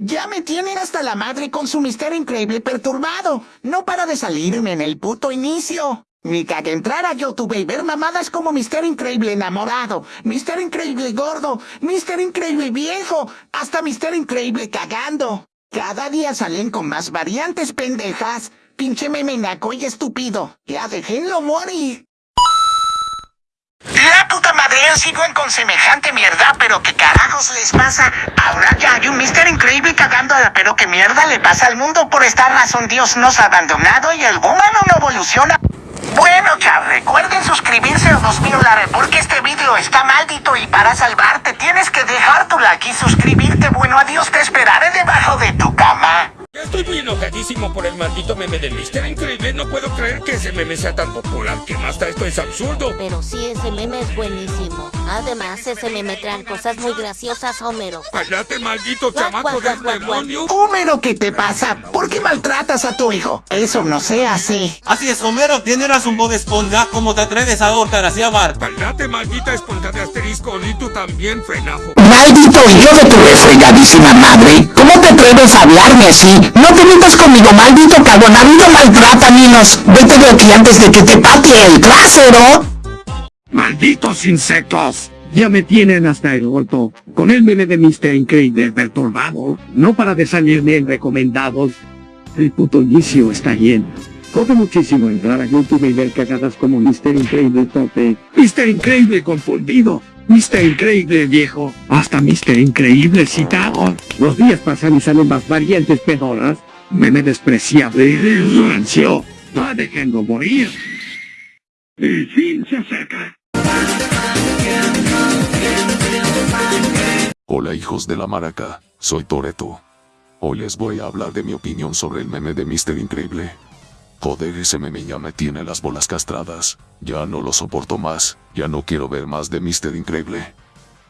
Ya me tienen hasta la madre con su misterio increíble perturbado. No para de salirme en el puto inicio. Ni que entrar a YouTube y ver mamadas como Mister Increíble enamorado, Mister Increíble gordo, Mister Increíble viejo, hasta Mister Increíble cagando. Cada día salen con más variantes pendejas. Pinche meme naco y estúpido. Ya déjenlo morir. La puta madre, siguen con semejante mierda, pero ¿qué les pasa? Ahora ya hay un Mister Increíble cagando, pero ¿qué mierda le pasa al mundo? Por esta razón Dios nos ha abandonado y el humano no evoluciona. Bueno, chavos, recuerden suscribirse dos mil dólares porque este video está maldito y para salvarte tienes que dejar tu like y suscribirte. Bueno, adiós, te esperaré debajo. Estoy muy enojadísimo por el maldito meme del Mister Increíble. No puedo creer que ese meme sea tan popular. Que más esto es absurdo. Pero sí, ese meme es buenísimo. Además, ese meme trae cosas muy graciosas, Homero. ¡Cállate, maldito chamaco del demonio! Homero, ¿qué te pasa? ¿Por qué maltratas a tu hijo? Eso no se hace. Así es, Homero, tienes un de esponja. ¿Cómo te atreves a ahorcar así a Bart? ¡Cállate, maldita esponja de asterisco! Y tú también, frenajo. Maldito hijo de tu refregadísima madre. ¿Cómo te atreves a hablarme así? No te metas conmigo, maldito cagón. Habido maltrata, niños. Vete de aquí antes de que te patee el trasero. ¡Malditos insectos! Ya me tienen hasta el orto, con el meme de Mr. Increíble perturbado, no para de salirme en recomendados. El puto inicio está lleno. Corre muchísimo entrar a YouTube y ver cagadas como Mr. Increíble tope, Mr. Increíble confundido, Mr. Increíble viejo, hasta Mr. Increíble citado. Los días pasan y salen más variantes pedoras, meme despreciable y rancio. Va dejando morir. El fin se acerca. Hola hijos de la maraca, soy Toreto. Hoy les voy a hablar de mi opinión sobre el meme de Mr. Increíble. Joder, ese meme ya me tiene las bolas castradas. Ya no lo soporto más. Ya no quiero ver más de Mr. Increíble.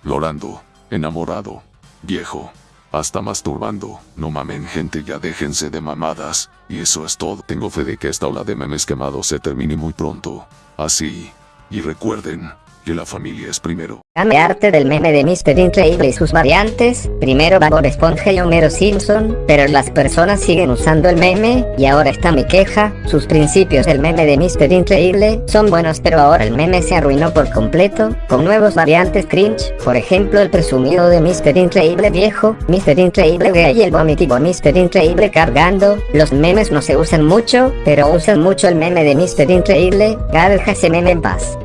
Lorando, enamorado, viejo, hasta masturbando. No mamen gente, ya déjense de mamadas. Y eso es todo. Tengo fe de que esta ola de memes quemados se termine muy pronto. Así. Y recuerden, que la familia es primero. Dame arte del meme de Mr. Increíble y sus variantes, primero Bob Esponja y Homero Simpson, pero las personas siguen usando el meme, y ahora está mi queja, sus principios del meme de Mr. Increíble son buenos pero ahora el meme se arruinó por completo, con nuevos variantes cringe, por ejemplo el presumido de Mr. Increíble viejo, Mr. Increíble gay y el vomitivo Mr. Increíble cargando, los memes no se usan mucho, pero usan mucho el meme de Mr. Increíble, deja ese meme en paz.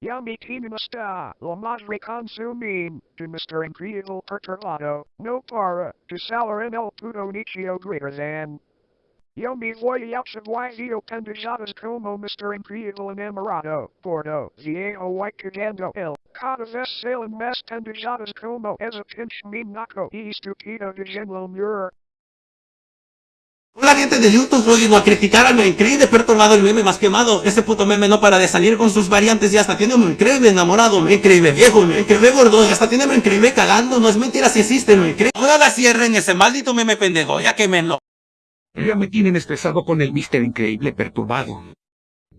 Yummy Team está, lo más reconsumim, de Mr. Incredible Perturbado, no para, de salar en el puto nicho greater than. Yo me voy a subwizio pendejadas como Mr. Incredible enamorado, porno, viejo white cagando el, cada vez salen más pendejadas como esa pinche meme naco y estúpido de Genlo Muir. Hola gente de YouTube, hoy vino a criticar al increíble perturbado el meme más quemado. Este puto meme no para de salir con sus variantes y hasta tiene un increíble enamorado, un increíble viejo, un increíble gordo y hasta tiene un increíble cagando. No es mentira si existe, un increíble. Ahora la cierren ese maldito meme pendejo, ya quemenlo. Ya me tienen estresado con el Mr. Increíble perturbado.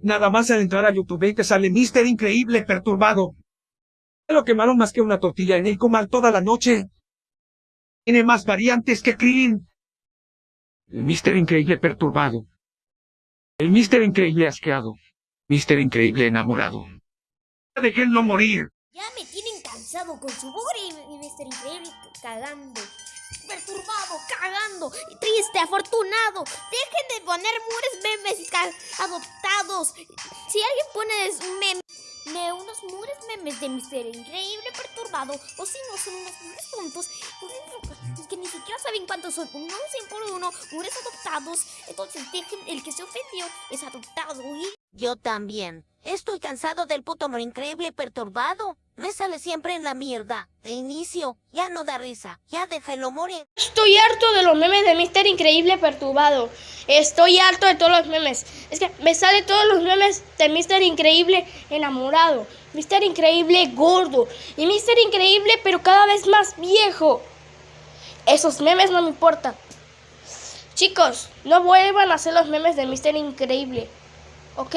Nada más al entrar a YouTube y te sale Mister Increíble perturbado. Lo quemaron más que una tortilla en el comal toda la noche. Tiene más variantes que Clean. El Mr. Increíble perturbado. El Mr. Increíble asqueado. Mr. Increíble enamorado. Déjenlo morir. Ya me tienen cansado con su bugre y Mr. Increíble cagando. Perturbado, cagando, triste, afortunado. Dejen de poner mures memes adoptados. Si alguien pone un meme de unos mures memes de Mr. Increíble perturbado, o si no son unos mures tontos, que ni siquiera saben cuántos son, uno 100 por uno, mures adoptados, entonces el que se ofendió es adoptado. ¿y? Yo también. Estoy cansado del puto increíble perturbado. Me sale siempre en la mierda. De inicio, ya no da risa. Ya déjelo morir. Estoy harto de los memes de Mister Increíble perturbado. Estoy harto de todos los memes. Es que me sale todos los memes de Mister Increíble enamorado. Mister Increíble gordo. Y Mister Increíble pero cada vez más viejo. Esos memes no me importan. Chicos, no vuelvan a hacer los memes de Mister Increíble. ¿Ok?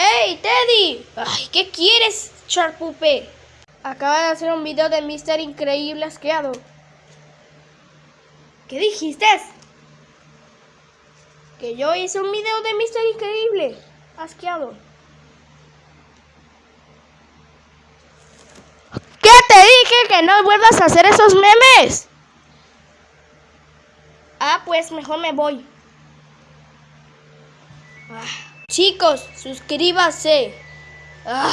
¡Ey, Teddy! Ay, ¿qué quieres, Charpupe? Acaba de hacer un video de Mr. Increíble asqueado. ¿Qué dijiste? Que yo hice un video de Mr. Increíble asqueado. ¿Qué te dije que no vuelvas a hacer esos memes? Ah, pues mejor me voy. Ah, Chicos, suscríbase. Ah.